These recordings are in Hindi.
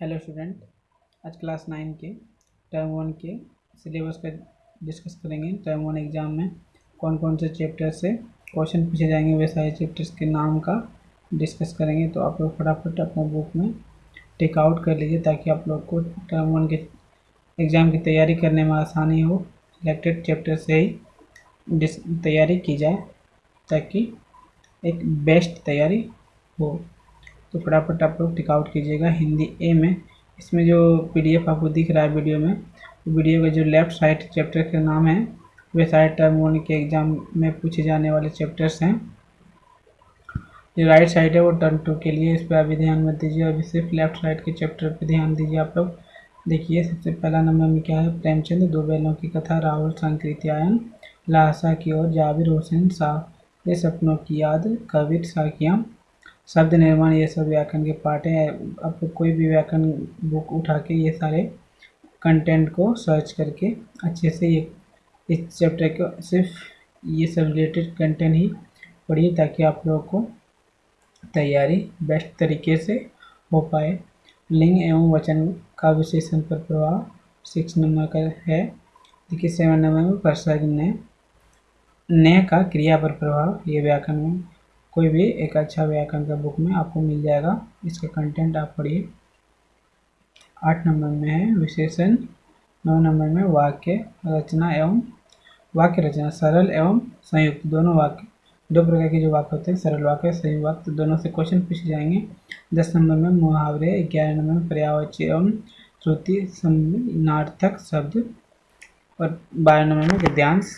हेलो स्टूडेंट आज क्लास नाइन के टर्म वन के सिलेबस का डिस्कस करेंगे। टर्म वन एग्ज़ाम में कौन कौन से चैप्टर से क्वेश्चन पूछे जाएँगे वे सारे चैप्टर्स के नाम का डिस्कस करेंगे। तो आप लोग फटाफट अपना बुक में टेक आउट कर लीजिए ताकि आप लोग को टर्म वन के एग्ज़ाम की तैयारी करने में आसानी हो। सिलेक्टेड चैप्टर से ही तैयारी की जाए ताकि एक बेस्ट तैयारी हो। तो फटाफट आप लोग टिकआउट कीजिएगा हिंदी ए में। इसमें जो पीडीएफ आपको दिख रहा है वीडियो में वीडियो का जो लेफ़्ट साइड चैप्टर का नाम है, वे सारे टर्म वन के एग्ज़ाम में पूछे जाने वाले चैप्टर्स हैं। जो राइट साइड है वो टर्म टू के लिए, इस पर अभी ध्यान मत दीजिए। अभी सिर्फ़ लेफ़्ट साइड के चैप्टर पर ध्यान दीजिए आप लोग। देखिए, सबसे पहला नंबर में क्या है? प्रेमचंद दो बैलों की कथा, राहुल संकृत्यायन लासा की ओर जाविर हुसैन शाह, ये सपनों की याद, कबीर साकियाँ। शब्द निर्माण, ये सब व्याकरण के पार्ट हैं। आप कोई भी व्याकरण बुक उठा के ये सारे कंटेंट को सर्च करके अच्छे से ये, इस चैप्टर को सिर्फ़ ये सब रिलेटेड कंटेंट ही पढ़िए ताकि आप लोगों को तैयारी बेस्ट तरीके से हो पाए। लिंग एवं वचन का विशेषण पर प्रभाव सिक्स नंबर का है। देखिए सेवन नंबर में प्रसंग ने न का क्रिया पर प्रभाव, ये व्याकरण में कोई भी एक अच्छा व्याकरण का बुक में आपको मिल जाएगा। इसका कंटेंट आप पढ़िए। आठ नंबर में है विशेषण, नौ नंबर में वाक्य, रचना एवं वाक्य रचना, सरल एवं संयुक्त, दोनों वाक्य। दो प्रकार के जो वाक्य होते हैं, सरल वाक्य संयुक्त वाक्य दोनों से क्वेश्चन पूछे जाएँगे। दस नंबर में मुहावरे, ग्यारह नंबर में पर्यावच्य एवं श्रुति नार्थक शब्द और बारह नंबर में गद्यांश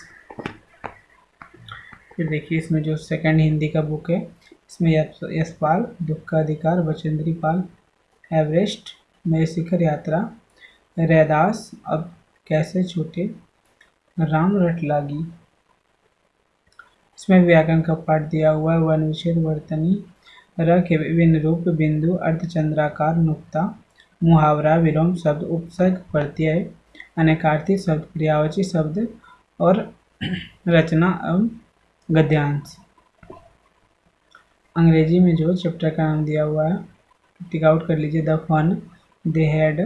फिर देखिए, इसमें जो सेकंड हिंदी का बुक है, इसमें यशपाल दुख का अधिकार बचेंद्री पाल एवरेस्ट में शिखर यात्रा, रैदास, अब कैसे छूटे, राम रटलागी। इसमें व्याकरण का पाठ दिया हुआ है वन विषेद वर्तनी, र के विभिन्न रूप, बिंदु, अर्धचंद्राकार, नुक्ता, मुहावरा, विलोम, शब्द, उपसर्ग, प्रत्यय, अनेकार्थी शब्द, क्रियावची शब्द और रचना एवं गद्यांश। अंग्रेज़ी में जो चैप्टर का नाम दिया हुआ है टिक आउट कर लीजिए। The fun they had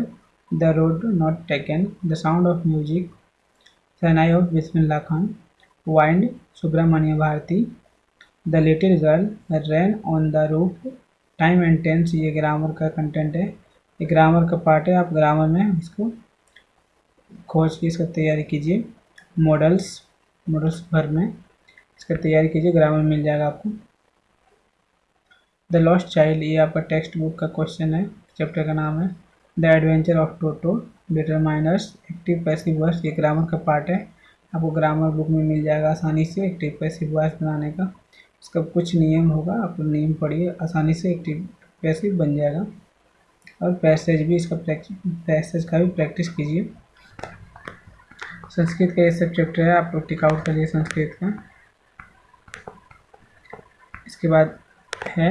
the road not taken the sound of music shehnai of Bismillah Khan wind Subramania Bharati the little girl rain on the roof time and tense ये ग्रामर का कंटेंट है। ये ग्रामर का पार्ट है, आप ग्रामर में इसको खोज के इसका तैयारी कीजिए। मॉडल्स मॉडल्स भर में। इसका तैयारी कीजिए ग्रामर मिल जाएगा आपको। द लॉस्ट चाइल्ड ये आपका टेक्स्ट बुक का क्वेश्चन है चैप्टर का नाम है। The adventure of Toto determiners active passive verbs ये ग्रामर का पार्ट है। आपको ग्रामर बुक में मिल जाएगा आसानी से एक्टिव पैसिव वर्स बनाने का। इसका कुछ नियम होगा, आप नियम पढ़िए, आसानी से एक्टिव पैसिव बन जाएगा। और पैसेज भी, इसका पैसेज का भी प्रैक्टिस कीजिए। संस्कृत का ये सब चैप्टर है, आप लोग टिक आउट करिए संस्कृत का। इसके बाद है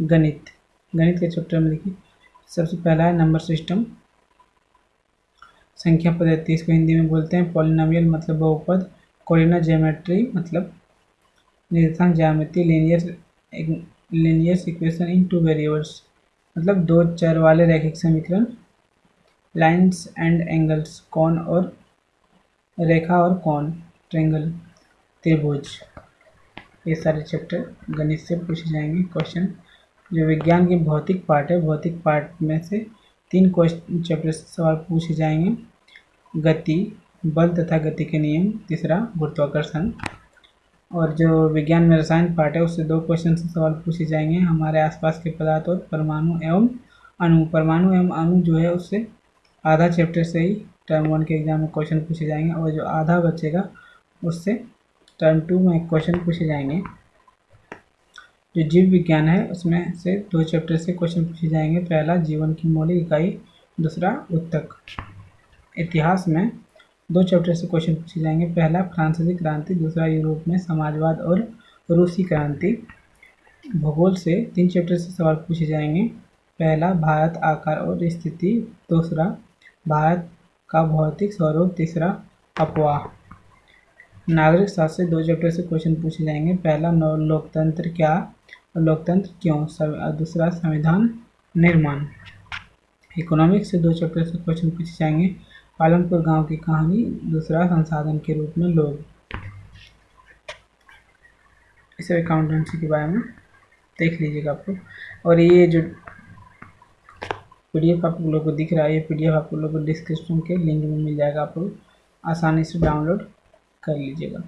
गणित। गणित के चैप्टर में देखिए, सबसे पहला है नंबर सिस्टम संख्या पद्धति इसको हिंदी में बोलते हैं। पॉलिनोमियल मतलब बहुपद। कोरिना ज्योमेट्री मतलब निर्देशांक ज्यामिति। Linear linear equation in two variables मतलब दो चर वाले रैखिक समीकरण। लाइंस एंड एंगल्स कौन और रेखा और कौन? ट्रेंगल त्रिभुज। ये सारे चैप्टर गणित से पूछे जाएँगे। क्वेश्चन जो विज्ञान के भौतिक पार्ट है, भौतिक पार्ट में से तीन क्वेश्चन चैप्टर सवाल पूछे जाएँगे। गति, बल तथा गति के नियम, तीसरा गुरुत्वाकर्षण। और जो विज्ञान में रसायन पार्ट है, उससे दो क्वेश्चन से सवाल पूछे जाएँगे। हमारे आसपास के पदार्थ और परमाणु एवं अणु। परमाणु एवं अणु जो है, उससे आधा चैप्टर से ही टर्म वन के एग्ज़ाम में क्वेश्चन पूछे जाएँगे। और जो आधा बचेगा, उससे टर्म टू में क्वेश्चन पूछे जाएँगे। जो जीव विज्ञान है, उसमें से दो चैप्टर से क्वेश्चन पूछे जाएँगे। पहला, जीवन की मौलिक इकाई। दूसरा, उत्तक। इतिहास में दो चैप्टर से क्वेश्चन पूछे जाएँगे। पहला, फ्रांसीसी क्रांति। दूसरा, यूरोप में समाजवाद और रूसी क्रांति। भूगोल से तीन चैप्टर से सवाल पूछे जाएँगे। पहला, भारत आकार और स्थिति। दूसरा, भारत का भौतिक स्वरूप। तीसरा, अफवाह। नागरिक शास्त्र दो चैप्टर से क्वेश्चन पूछे जाएँगे। पहला लोकतंत्र क्या? और लोकतंत्र क्यों? दूसरा, संविधान निर्माण। इकोनॉमिक्स से दो चैप्टर से क्वेश्चन पूछे जाएँगे। पालनपुर गाँव की कहानी, दूसरा, संसाधन के रूप में लोग। इसे अकाउंटेंसी के बारे में देख लीजिएगा आप और ये जो पीडीएफ आप लोग को दिख रहा है, ये पीडीएफ आप लोग को डिस्क्रिप्शन के लिंक में मिल जाएगा आप लोग आसानी से डाउनलोड कर लीजिएगा।